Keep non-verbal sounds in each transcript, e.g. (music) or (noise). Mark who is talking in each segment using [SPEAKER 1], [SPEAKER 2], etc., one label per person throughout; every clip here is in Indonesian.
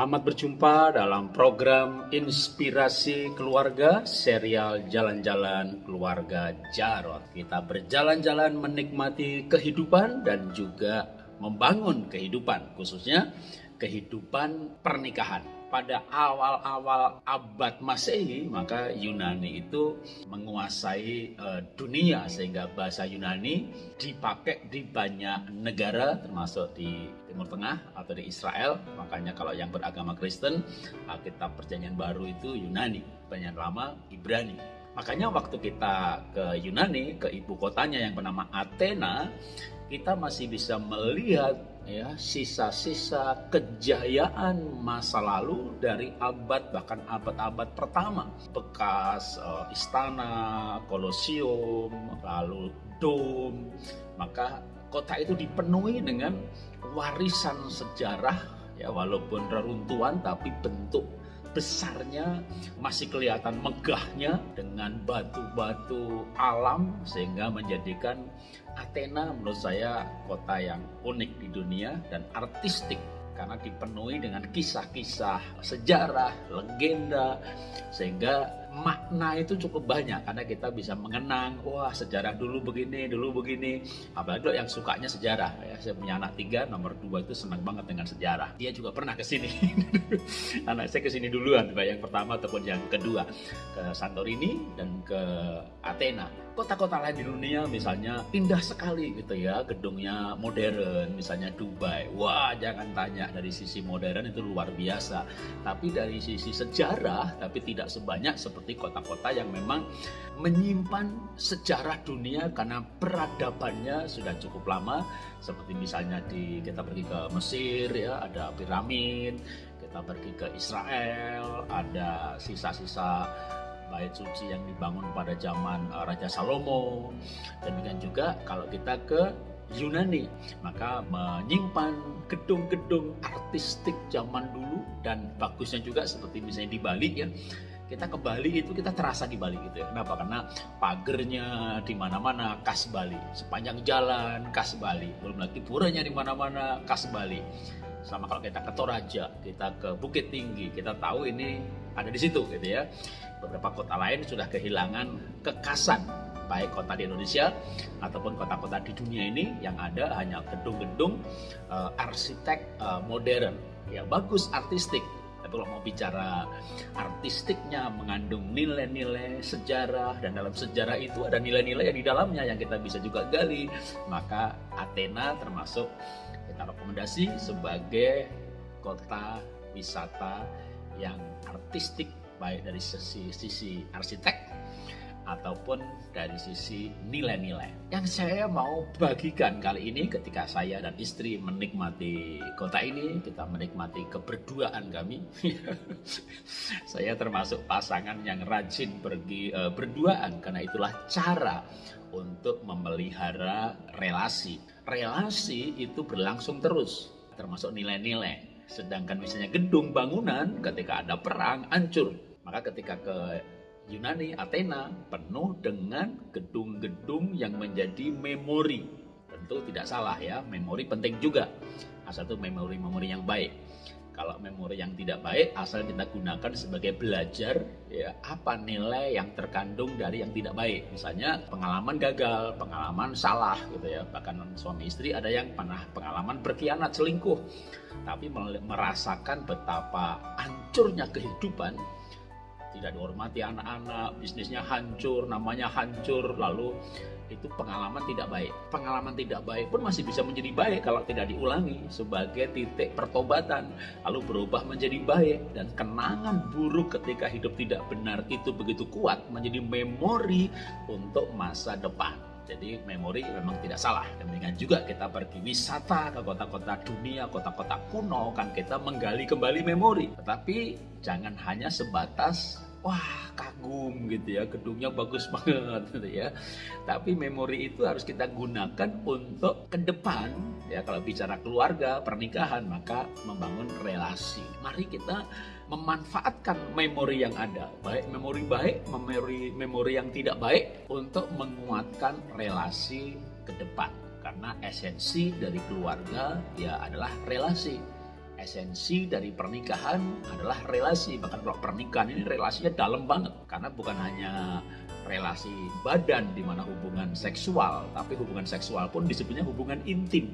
[SPEAKER 1] Selamat berjumpa dalam program Inspirasi Keluarga serial Jalan-Jalan Keluarga Jarot. Kita berjalan-jalan menikmati kehidupan dan juga membangun kehidupan, khususnya kehidupan pernikahan pada awal-awal abad Masehi maka Yunani itu menguasai uh, dunia sehingga bahasa Yunani dipakai di banyak negara termasuk di Timur Tengah atau di Israel. Makanya kalau yang beragama Kristen Alkitab Perjanjian Baru itu Yunani Perjanjian Lama Ibrani. Makanya waktu kita ke Yunani ke ibu kotanya yang bernama Athena kita masih bisa melihat ya sisa-sisa kejayaan masa lalu dari abad bahkan abad-abad pertama. Bekas uh, istana kolosium lalu dom maka kota itu dipenuhi dengan warisan sejarah ya walaupun reruntuhan tapi bentuk besarnya masih kelihatan megahnya dengan batu-batu alam sehingga menjadikan Athena menurut saya kota yang unik di dunia dan artistik. Karena dipenuhi dengan kisah-kisah sejarah, legenda sehingga makna itu cukup banyak. Karena kita bisa mengenang wah sejarah dulu begini dulu begini. Apalagi yang sukanya sejarah. Ya saya punya anak tiga nomor dua itu senang banget dengan sejarah. Dia juga pernah ke sini. (laughs) Anak saya ke sini duluan baik yang pertama ataupun yang kedua. Ke Santorini dan ke Athena. Kota-kota lain di dunia misalnya indah sekali gitu ya gedungnya modern misalnya Dubai. Wah jangan tanya dari sisi modern itu luar biasa. Tapi dari sisi sejarah tapi tidak sebanyak seperti seperti kota-kota yang memang menyimpan sejarah dunia karena peradabannya sudah cukup lama. Seperti misalnya di kita pergi ke Mesir ya ada piramid kita pergi ke Israel ada sisa-sisa bait suci yang dibangun pada zaman uh, Raja Salomo. Demikian juga kalau kita ke Yunani maka menyimpan gedung-gedung artistik zaman dulu dan bagusnya juga seperti misalnya di Bali ya kita ke Bali itu kita terasa di Bali gitu ya. Kenapa? Karena pagernya di mana-mana khas Bali, sepanjang jalan khas Bali, belum lagi puranya di mana-mana khas Bali. Sama kalau kita ke Toraja, kita ke Bukit Tinggi, kita tahu ini ada di situ gitu ya. Beberapa kota lain sudah kehilangan kekasan baik kota di Indonesia ataupun kota-kota di dunia ini yang ada hanya gedung-gedung uh, arsitek uh, modern ya bagus artistik tapi kalau mau bicara artistiknya mengandung nilai-nilai sejarah dan dalam sejarah itu ada nilai-nilai yang di dalamnya yang kita bisa juga gali. Maka Athena termasuk kita rekomendasi sebagai kota wisata yang artistik baik dari sisi sisi arsitek ataupun dari sisi nilai-nilai. Yang saya mau bagikan kali ini ketika saya dan istri menikmati kota ini, kita menikmati keberduaan kami. (laughs) saya termasuk pasangan yang rajin pergi uh, berduaan karena itulah cara untuk memelihara relasi. Relasi itu berlangsung terus, termasuk nilai-nilai. Sedangkan misalnya gedung bangunan ketika ada perang hancur. Maka ketika ke Yunani, Athena penuh dengan gedung-gedung yang menjadi memori. Tentu tidak salah ya, memori penting juga. Asal itu memori-memori yang baik. Kalau memori yang tidak baik, asal kita gunakan sebagai belajar ya apa nilai yang terkandung dari yang tidak baik. Misalnya pengalaman gagal, pengalaman salah gitu ya. Bahkan suami istri ada yang pernah pengalaman berkhianat, selingkuh. Tapi merasakan betapa hancurnya kehidupan tidak dihormati anak-anak, bisnisnya hancur, namanya hancur, lalu itu pengalaman tidak baik. Pengalaman tidak baik pun masih bisa menjadi baik kalau tidak diulangi sebagai titik pertobatan, lalu berubah menjadi baik dan kenangan buruk ketika hidup tidak benar itu begitu kuat menjadi memori untuk masa depan. Jadi memori memang tidak salah. Demikian juga kita pergi wisata ke kota-kota dunia, kota-kota kuno, kan kita menggali kembali memori. Tetapi jangan hanya sebatas wah kagum gitu ya gedungnya bagus (laughs) banget gitu ya. Tapi memori itu harus kita gunakan untuk ke depan ya. Kalau bicara keluarga pernikahan maka membangun relasi. Mari kita memanfaatkan memori yang ada baik memori baik memori memori yang tidak baik untuk menguatkan relasi ke depan. Karena esensi dari keluarga ya adalah relasi esensi dari pernikahan adalah relasi. Bahkan kalau pernikahan ini relasinya dalam banget. Karena bukan hanya relasi badan di mana hubungan seksual, tapi hubungan seksual pun disebutnya hubungan intim.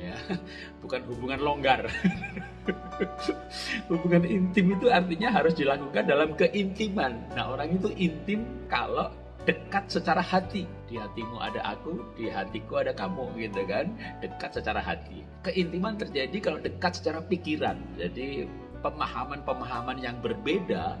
[SPEAKER 1] Ya, (laughs) bukan hubungan longgar. (laughs) hubungan intim itu artinya harus dilakukan dalam keintiman. Nah, orang itu intim kalau dekat secara hati. Di hatimu ada aku, di hatiku ada kamu gitu kan. Dekat secara hati. Keintiman terjadi kalau dekat secara pikiran. Jadi pemahaman-pemahaman yang berbeda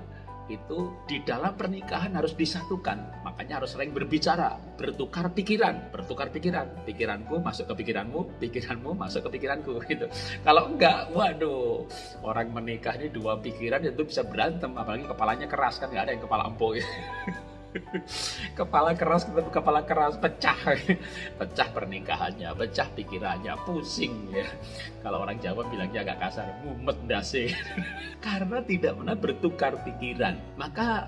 [SPEAKER 1] itu di dalam pernikahan harus disatukan. Makanya harus sering berbicara, bertukar pikiran, bertukar pikiran. Pikiranku masuk ke pikiranmu, pikiranmu masuk ke pikiranku (laughs) gitu. Kalau enggak, waduh, orang menikah ini dua pikiran itu bisa berantem, apalagi kepalanya keras kan nggak ada yang kepala empuk. Gitu. (laughs) kepala keras ketemu kepala keras pecah. Pecah pernikahannya pecah pikirannya pusing ya. Kalau orang Jawa bilangnya agak kasar mumet dasi karena tidak pernah bertukar pikiran. Maka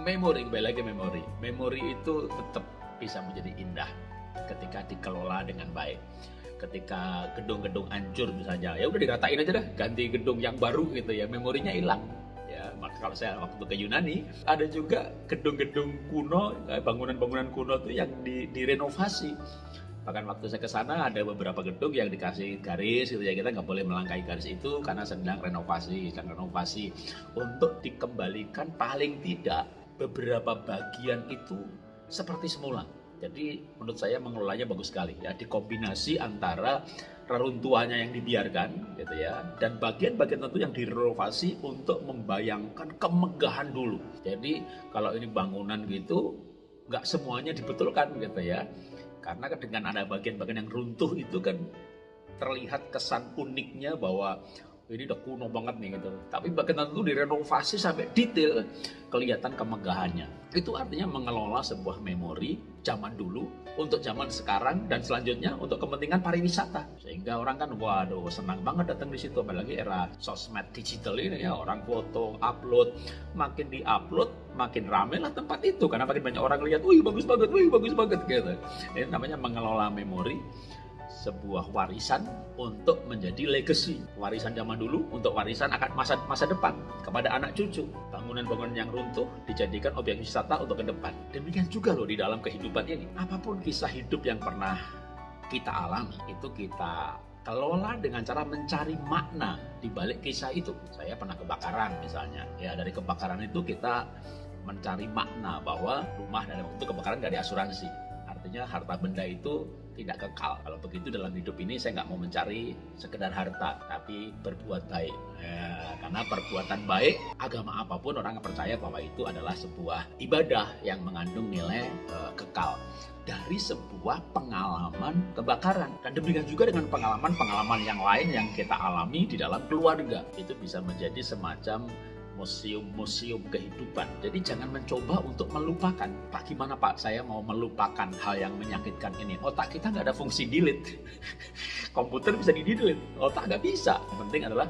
[SPEAKER 1] memori kembali lagi memori. Memori itu tetap bisa menjadi indah ketika dikelola dengan baik. Ketika gedung-gedung hancur misalnya ya udah diratain aja deh ganti gedung yang baru gitu ya memorinya hilang kalau saya waktu ke Yunani ada juga gedung-gedung kuno eh, bangunan-bangunan kuno itu yang di, direnovasi. Bahkan waktu saya ke sana ada beberapa gedung yang dikasih garis gitu ya. Kita nggak boleh melangkahi garis itu karena sedang renovasi sedang renovasi. Untuk dikembalikan paling tidak beberapa bagian itu seperti semula. Jadi menurut saya mengelolanya bagus sekali ya. Dikombinasi antara reruntuhannya yang dibiarkan gitu ya dan bagian-bagian tentu yang direnovasi untuk membayangkan kemegahan dulu jadi kalau ini bangunan gitu nggak semuanya dibetulkan gitu ya karena dengan ada bagian-bagian yang runtuh itu kan terlihat kesan uniknya bahwa ini udah kuno banget nih gitu. Tapi bagian itu direnovasi sampai detail kelihatan kemegahannya. Itu artinya mengelola sebuah memori zaman dulu untuk zaman sekarang dan selanjutnya untuk kepentingan pariwisata. Sehingga orang kan waduh senang banget datang di situ apalagi era sosmed digital ini ya orang foto, upload, makin di-upload makin rame lah tempat itu karena makin banyak orang lihat, wih bagus banget, wih bagus banget gitu. Ini namanya mengelola memori sebuah warisan untuk menjadi legacy. Warisan zaman dulu untuk warisan akan masa masa depan kepada anak cucu. Bangunan-bangunan yang runtuh dijadikan objek wisata untuk ke depan. Demikian juga loh di dalam kehidupan ini. Apa pun kisah hidup yang pernah kita alami itu kita kelola dengan cara mencari makna di balik kisah itu. Saya pernah kebakaran misalnya. Ya dari kebakaran itu kita mencari makna bahwa rumah dan itu kebakaran gak diasuransi. Artinya harta benda itu tidak kekal. Kalau begitu dalam hidup ini saya nggak mau mencari sekedar harta, tapi berbuat baik. Ya, karena perbuatan baik, agama apa pun orang percaya bahwa itu adalah sebuah ibadah yang mengandung nilai uh, kekal dari sebuah pengalaman kebakaran. Dan demikian juga dengan pengalaman-pengalaman yang lain yang kita alami di dalam keluarga. Itu bisa menjadi semacam museum-museum kehidupan. Jadi jangan mencoba untuk melupakan. Pak gimana Pak, saya mau melupakan hal yang menyakitkan ini. Otak kita nggak ada fungsi delete. (laughs) Komputer bisa di delete, otak nggak bisa. Yang penting adalah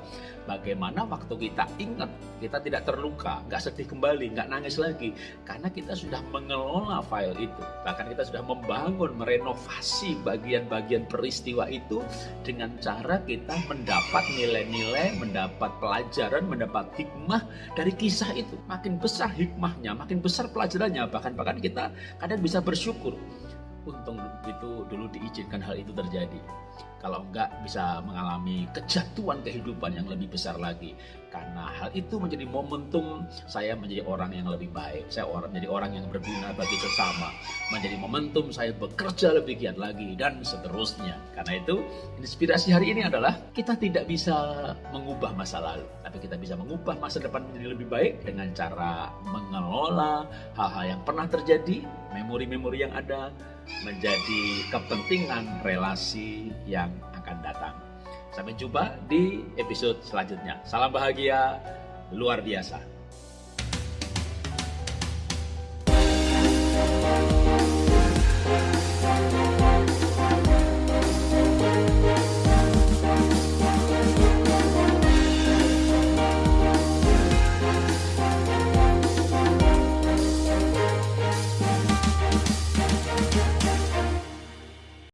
[SPEAKER 1] bagaimana waktu kita ingat, kita tidak terluka, nggak sedih kembali, nggak nangis lagi. Karena kita sudah mengelola file itu. Bahkan kita sudah membangun, merenovasi bagian-bagian peristiwa itu dengan cara kita mendapat nilai-nilai, mendapat pelajaran, mendapat hikmah dari kisah itu. Makin besar hikmahnya, makin besar pelajarannya, bahkan bahkan kita kadang bisa bersyukur. Untung itu dulu diizinkan hal itu terjadi. Kalau enggak bisa mengalami kejatuhan kehidupan yang lebih besar lagi. Karena hal itu menjadi momentum saya menjadi orang yang lebih baik. Saya orang menjadi orang yang berguna bagi sesama. Menjadi momentum saya bekerja lebih giat lagi dan seterusnya. Karena itu inspirasi hari ini adalah kita tidak bisa mengubah masa lalu. Tapi kita bisa mengubah masa depan menjadi lebih baik dengan cara mengelola hal-hal yang pernah terjadi, memori-memori yang ada, menjadi kepentingan relasi yang akan datang. Sampai jumpa di episode selanjutnya. Salam bahagia luar biasa.